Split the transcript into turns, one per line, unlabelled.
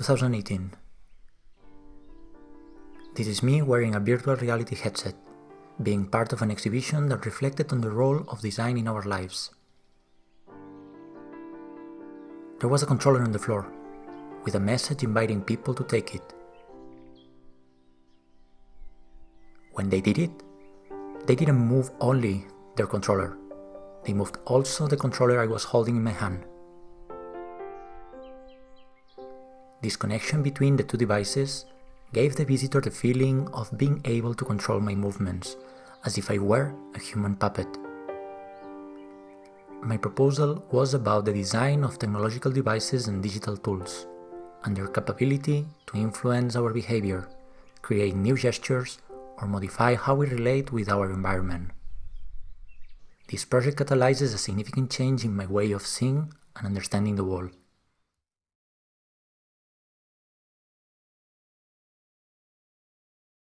2018. This is me wearing a virtual reality headset, being part of an exhibition that reflected on the role of design in our lives. There was a controller on the floor, with a message inviting people to take it. When they did it, they didn't move only their controller, they moved also the controller I was holding in my hand. This connection between the two devices gave the visitor the feeling of being able to control my movements, as if I were a human puppet. My proposal was about the design of technological devices and digital tools, and their capability to influence our behavior, create new gestures, or modify how we relate with our environment. This project catalyzes a significant change in my way of seeing and understanding the world.